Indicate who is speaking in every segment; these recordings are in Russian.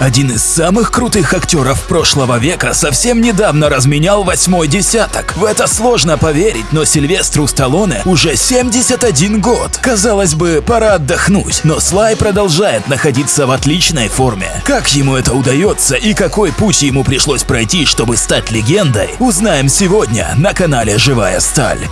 Speaker 1: Один из самых крутых актеров прошлого века совсем недавно разменял восьмой десяток. В это сложно поверить, но Сильвестру Сталлоне уже 71 год. Казалось бы, пора отдохнуть, но Слай продолжает находиться в отличной форме. Как ему это удается и какой путь ему пришлось пройти, чтобы стать легендой, узнаем сегодня на канале Живая Сталь.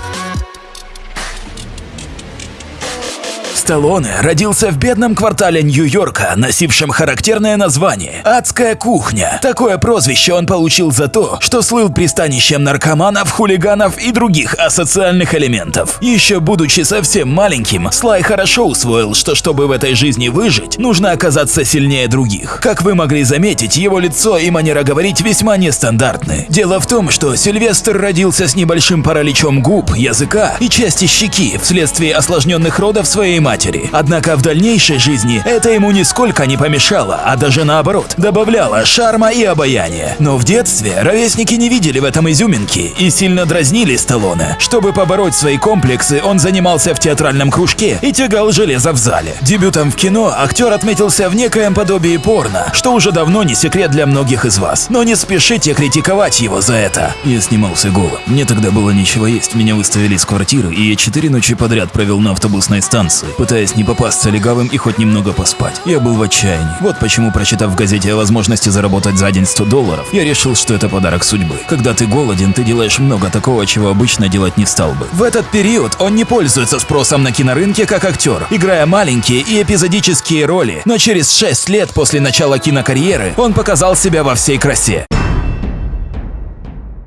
Speaker 1: Сталлоне родился в бедном квартале Нью-Йорка, носившем характерное название «Адская кухня». Такое прозвище он получил за то, что слыл пристанищем наркоманов, хулиганов и других асоциальных элементов. Еще будучи совсем маленьким, Слай хорошо усвоил, что чтобы в этой жизни выжить, нужно оказаться сильнее других. Как вы могли заметить, его лицо и манера говорить весьма нестандартны. Дело в том, что Сильвестр родился с небольшим параличом губ, языка и части щеки вследствие осложненных родов своей матери матери. Однако в дальнейшей жизни это ему нисколько не помешало, а даже наоборот, добавляло шарма и обаяния. Но в детстве ровесники не видели в этом изюминки и сильно дразнили Сталлоне. Чтобы побороть свои комплексы, он занимался в театральном кружке и тягал железо в зале. Дебютом в кино актер отметился в некоем подобии порно, что уже давно не секрет для многих из вас. Но не спешите критиковать его за это.
Speaker 2: Я снимался голым. Мне тогда было нечего есть, меня выставили из квартиры, и я четыре ночи подряд провел на автобусной станции, пытаясь не попасться легавым и хоть немного поспать. Я был в отчаянии. Вот почему, прочитав в газете о возможности заработать за день 100 долларов, я решил, что это подарок судьбы. Когда ты голоден, ты делаешь много такого, чего обычно делать не стал бы.
Speaker 1: В этот период он не пользуется спросом на кинорынке как актер, играя маленькие и эпизодические роли, но через 6 лет после начала кинокарьеры он показал себя во всей красе.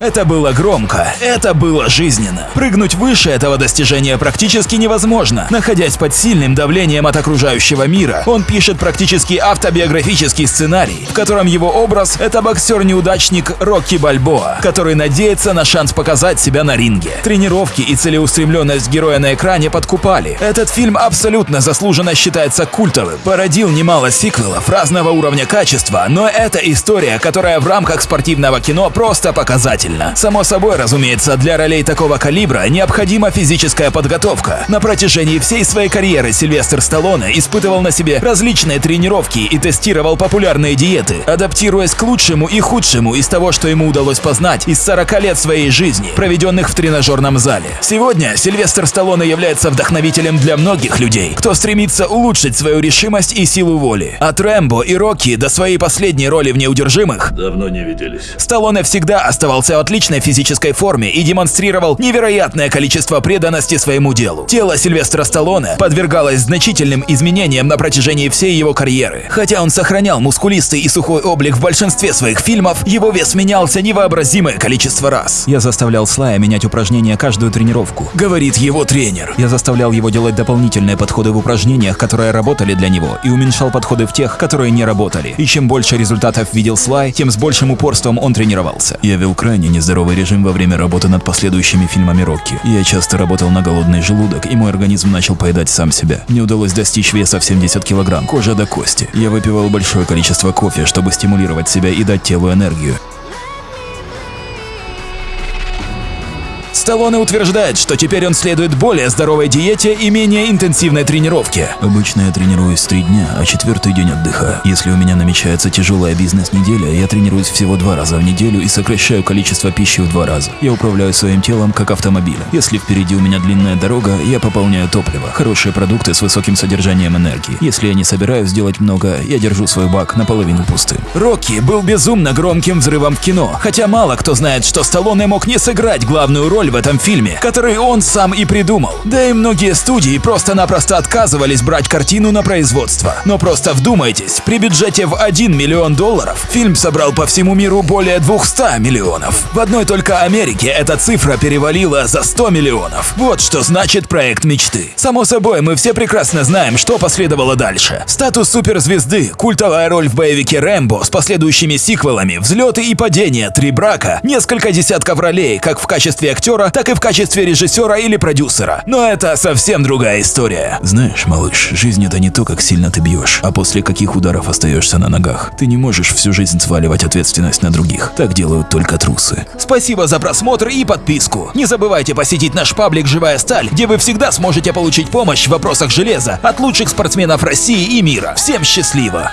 Speaker 1: Это было громко, это было жизненно. Прыгнуть выше этого достижения практически невозможно. Находясь под сильным давлением от окружающего мира, он пишет практически автобиографический сценарий, в котором его образ – это боксер-неудачник Рокки Бальбоа, который надеется на шанс показать себя на ринге. Тренировки и целеустремленность героя на экране подкупали. Этот фильм абсолютно заслуженно считается культовым. Породил немало сиквелов разного уровня качества, но это история, которая в рамках спортивного кино просто показатель обязательно. Само собой, разумеется, для ролей такого калибра необходима физическая подготовка. На протяжении всей своей карьеры Сильвестр Сталлоне испытывал на себе различные тренировки и тестировал популярные диеты, адаптируясь к лучшему и худшему из того, что ему удалось познать из 40 лет своей жизни, проведенных в тренажерном зале. Сегодня Сильвестр Сталлоне является вдохновителем для многих людей, кто стремится улучшить свою решимость и силу воли. От Рэмбо и Рокки до своей последней роли в «Неудержимых»
Speaker 3: давно не виделись.
Speaker 1: Сталлоне всегда оставался отличной физической форме и демонстрировал невероятное количество преданности своему делу. Тело Сильвестра Сталлоне подвергалось значительным изменениям на протяжении всей его карьеры. Хотя он сохранял мускулистый и сухой облик в большинстве своих фильмов, его вес менялся невообразимое количество раз.
Speaker 2: Я заставлял Слая менять упражнения каждую тренировку.
Speaker 1: Говорит его тренер.
Speaker 2: Я заставлял его делать дополнительные подходы в упражнениях, которые работали для него, и уменьшал подходы в тех, которые не работали. И чем больше результатов видел Слай, тем с большим упорством он тренировался.
Speaker 3: Я вел крайне нездоровый режим во время работы над последующими фильмами Рокки. Я часто работал на голодный желудок, и мой организм начал поедать сам себя. Мне удалось достичь веса в 70 килограмм, кожа до кости. Я выпивал большое количество кофе, чтобы стимулировать себя и дать телу энергию.
Speaker 1: Сталлоне утверждает, что теперь он следует более здоровой диете и менее интенсивной тренировке.
Speaker 3: Обычно я тренируюсь три дня, а четвертый день отдыхаю. Если у меня намечается тяжелая бизнес-неделя, я тренируюсь всего два раза в неделю и сокращаю количество пищи в два раза. Я управляю своим телом как автомобилем. Если впереди у меня длинная дорога, я пополняю топливо, хорошие продукты с высоким содержанием энергии. Если я не собираюсь сделать много, я держу свой бак наполовину пустым.
Speaker 1: Рокки был безумно громким взрывом в кино, хотя мало кто знает, что Сталлоне мог не сыграть главную роль в этом фильме, который он сам и придумал. Да и многие студии просто-напросто отказывались брать картину на производство. Но просто вдумайтесь, при бюджете в 1 миллион долларов фильм собрал по всему миру более 200 миллионов. В одной только Америке эта цифра перевалила за 100 миллионов. Вот что значит проект мечты. Само собой, мы все прекрасно знаем, что последовало дальше. Статус суперзвезды, культовая роль в боевике Рэмбо с последующими сиквелами, взлеты и падения, три брака, несколько десятков ролей, как в качестве актера, так и в качестве режиссера или продюсера. Но это совсем другая история.
Speaker 3: Знаешь, малыш, жизнь это не то, как сильно ты бьешь, а после каких ударов остаешься на ногах. Ты не можешь всю жизнь сваливать ответственность на других. Так делают только трусы.
Speaker 1: Спасибо за просмотр и подписку. Не забывайте посетить наш паблик «Живая сталь», где вы всегда сможете получить помощь в вопросах железа от лучших спортсменов России и мира. Всем счастливо!